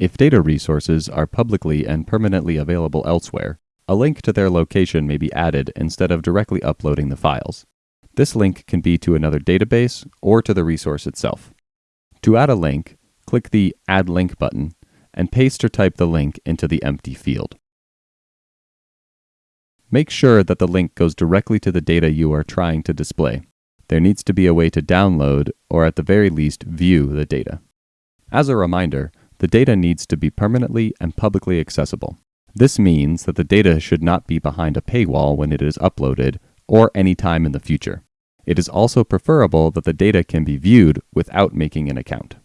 If data resources are publicly and permanently available elsewhere, a link to their location may be added instead of directly uploading the files. This link can be to another database or to the resource itself. To add a link, click the Add Link button and paste or type the link into the empty field. Make sure that the link goes directly to the data you are trying to display. There needs to be a way to download, or at the very least, view the data. As a reminder, the data needs to be permanently and publicly accessible. This means that the data should not be behind a paywall when it is uploaded or any time in the future. It is also preferable that the data can be viewed without making an account.